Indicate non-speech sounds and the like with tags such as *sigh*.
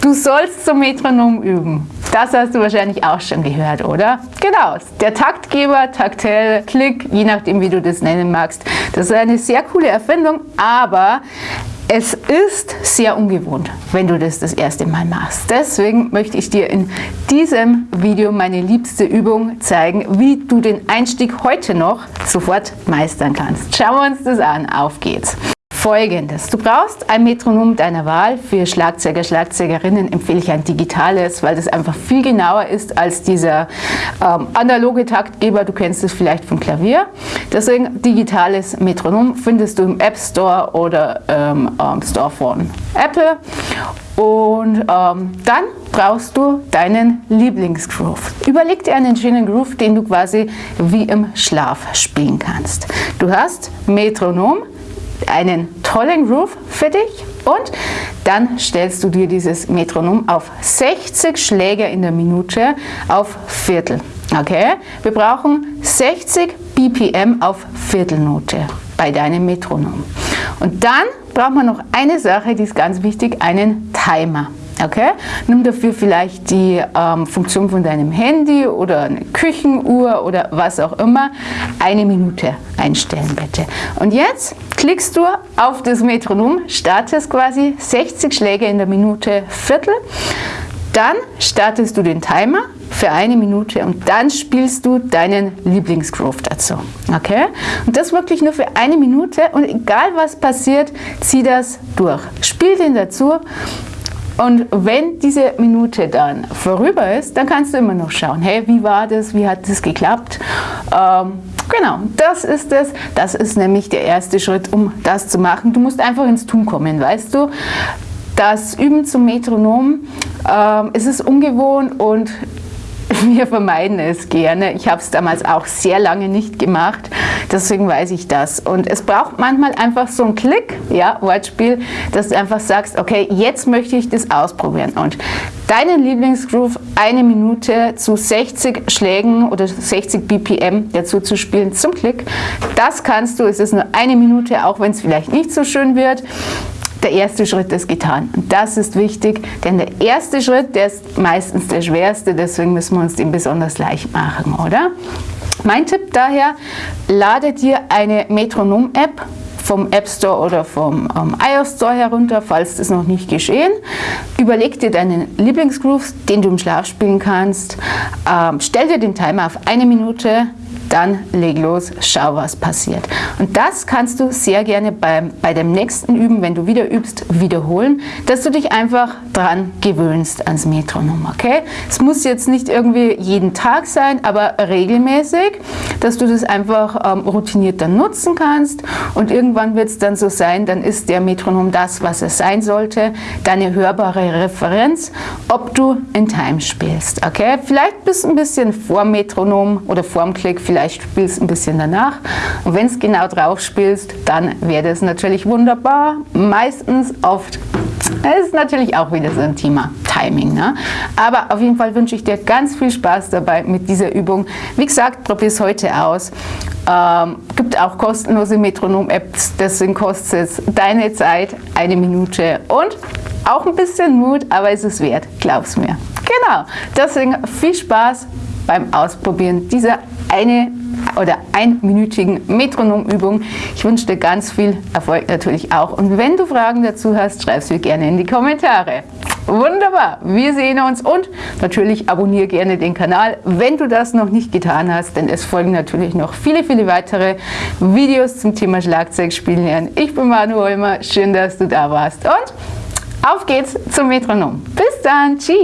Du sollst zum Metronom üben. Das hast du wahrscheinlich auch schon gehört, oder? Genau, der Taktgeber, Taktell, Klick, je nachdem wie du das nennen magst. Das ist eine sehr coole Erfindung, aber es ist sehr ungewohnt, wenn du das das erste Mal machst. Deswegen möchte ich dir in diesem Video meine liebste Übung zeigen, wie du den Einstieg heute noch sofort meistern kannst. Schauen wir uns das an. Auf geht's! Folgendes. Du brauchst ein Metronom deiner Wahl. Für Schlagzeuger, Schlagzeugerinnen empfehle ich ein digitales, weil das einfach viel genauer ist als dieser ähm, analoge Taktgeber. Du kennst es vielleicht vom Klavier. Deswegen digitales Metronom findest du im App Store oder ähm, Store von Apple. Und ähm, dann brauchst du deinen Lieblingsgroove. Überleg dir einen schönen Groove, den du quasi wie im Schlaf spielen kannst. Du hast Metronom, einen tollen Groove für dich und dann stellst du dir dieses Metronom auf 60 Schläge in der Minute auf Viertel. Okay, wir brauchen 60 BPM auf Viertelnote bei deinem Metronom. Und dann braucht man noch eine Sache, die ist ganz wichtig, einen Timer. Okay? Nimm dafür vielleicht die ähm, Funktion von deinem Handy oder eine Küchenuhr oder was auch immer. Eine Minute einstellen bitte. Und jetzt klickst du auf das Metronom, startest quasi 60 Schläge in der Minute Viertel. Dann startest du den Timer für eine Minute und dann spielst du deinen Lieblingsgroove dazu. Okay? Und das wirklich nur für eine Minute und egal was passiert, zieh das durch. Spiel den dazu und wenn diese Minute dann vorüber ist, dann kannst du immer noch schauen, hey, wie war das, wie hat das geklappt? Ähm, genau, das ist es. Das ist nämlich der erste Schritt, um das zu machen. Du musst einfach ins Tun kommen, weißt du? Das Üben zum Metronom, ähm, es ist ungewohnt und *laughs* wir vermeiden es gerne. Ich habe es damals auch sehr lange nicht gemacht, deswegen weiß ich das. Und es braucht manchmal einfach so einen Klick, ja, Wortspiel, dass du einfach sagst, okay, jetzt möchte ich das ausprobieren. Und deinen Lieblingsgroove eine Minute zu 60 Schlägen oder 60 BPM dazu zu spielen zum Klick, das kannst du, es ist nur eine Minute, auch wenn es vielleicht nicht so schön wird der erste Schritt ist getan. Und das ist wichtig, denn der erste Schritt, der ist meistens der schwerste, deswegen müssen wir uns den besonders leicht machen, oder? Mein Tipp daher, lade dir eine Metronom-App vom App Store oder vom ähm, iOS Store herunter, falls das noch nicht geschehen. Überleg dir deinen Lieblingsgroove, den du im Schlaf spielen kannst. Ähm, stell dir den Timer auf eine Minute, dann leg los, schau was passiert. Und das kannst du sehr gerne beim, bei dem nächsten Üben, wenn du wieder übst, wiederholen, dass du dich einfach dran gewöhnst ans Metronom, okay? Es muss jetzt nicht irgendwie jeden Tag sein, aber regelmäßig, dass du das einfach ähm, routiniert dann nutzen kannst und irgendwann wird es dann so sein, dann ist der Metronom das, was es sein sollte, deine hörbare Referenz, ob du in Time spielst, okay? Vielleicht bist du ein bisschen vor Metronom oder vorm Klick, vielleicht spielst du ein bisschen danach. Und wenn es genau drauf spielst, dann wäre das natürlich wunderbar. Meistens, oft das ist natürlich auch wieder so ein Thema Timing. Ne? Aber auf jeden Fall wünsche ich dir ganz viel Spaß dabei mit dieser Übung. Wie gesagt, probier es heute aus. Ähm, gibt auch kostenlose Metronom-Apps, deswegen kostet es deine Zeit, eine Minute und auch ein bisschen Mut, aber es ist wert, glaub's mir. Genau, deswegen viel Spaß beim Ausprobieren dieser eine oder einminütigen Metronomübung. Ich wünsche dir ganz viel Erfolg natürlich auch. Und wenn du Fragen dazu hast, schreib sie gerne in die Kommentare. Wunderbar, wir sehen uns und natürlich abonniere gerne den Kanal, wenn du das noch nicht getan hast, denn es folgen natürlich noch viele, viele weitere Videos zum Thema Schlagzeugspielen lernen. Ich bin Manu Holmer, schön, dass du da warst und auf geht's zum Metronom. Bis dann, tschüss!